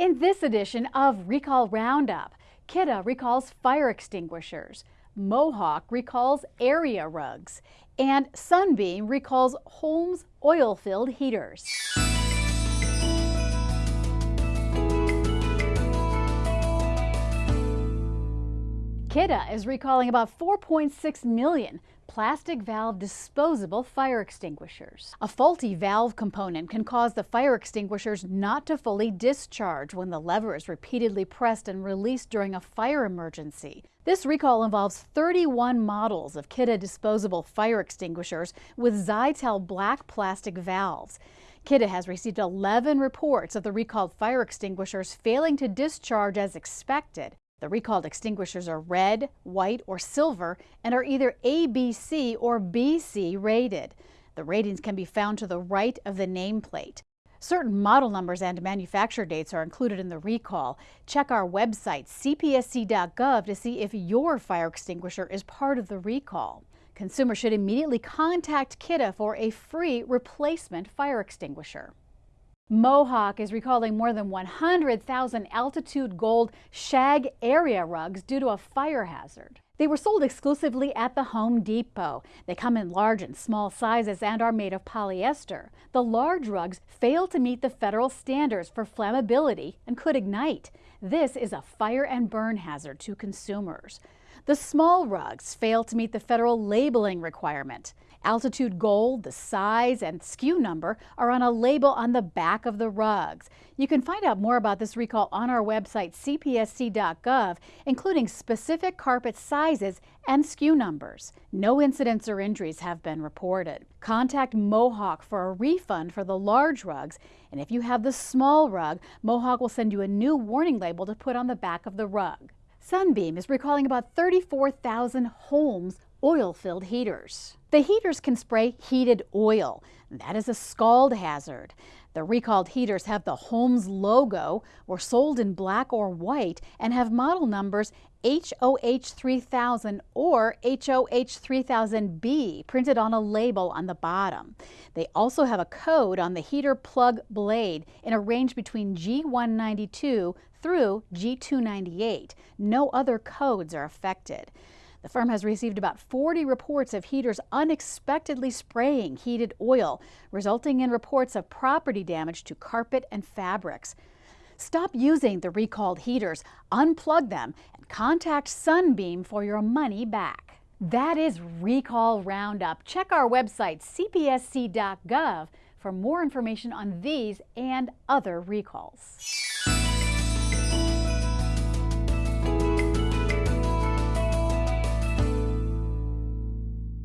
In this edition of Recall Roundup, Kidde recalls fire extinguishers, Mohawk recalls area rugs, and Sunbeam recalls Holmes oil-filled heaters. Kidde is recalling about 4.6 million plastic valve disposable fire extinguishers. A faulty valve component can cause the fire extinguishers not to fully discharge when the lever is repeatedly pressed and released during a fire emergency. This recall involves 31 models of Kidde disposable fire extinguishers with Zytel black plastic valves. Kidde has received 11 reports of the recalled fire extinguishers failing to discharge as expected. The recalled extinguishers are red, white, or silver and are either ABC or BC rated. The ratings can be found to the right of the nameplate. Certain model numbers and manufacture dates are included in the recall. Check our website, cpsc.gov, to see if your fire extinguisher is part of the recall. Consumers should immediately contact Kidde for a free replacement fire extinguisher. Mohawk is recalling more than 100,000 altitude gold shag area rugs due to a fire hazard. They were sold exclusively at the Home Depot. They come in large and small sizes and are made of polyester. The large rugs fail to meet the federal standards for flammability and could ignite. This is a fire and burn hazard to consumers. The small rugs fail to meet the federal labeling requirement. Altitude gold, the size, and SKU number are on a label on the back of the rugs. You can find out more about this recall on our website, cpsc.gov, including specific carpet sizes and SKU numbers. No incidents or injuries have been reported. Contact Mohawk for a refund for the large rugs, and if you have the small rug, Mohawk will send you a new warning label to put on the back of the rug. Sunbeam is recalling about 34,000 Holmes oil-filled heaters. The heaters can spray heated oil. That is a scald hazard. The recalled heaters have the Holmes logo, were sold in black or white, and have model numbers HOH3000 or HOH3000B printed on a label on the bottom. They also have a code on the heater plug blade in a range between G192 through G298. No other codes are affected. The firm has received about 40 reports of heaters unexpectedly spraying heated oil, resulting in reports of property damage to carpet and fabrics. Stop using the recalled heaters, unplug them, and contact Sunbeam for your money back. That is Recall Roundup. Check our website, cpsc.gov, for more information on these and other recalls.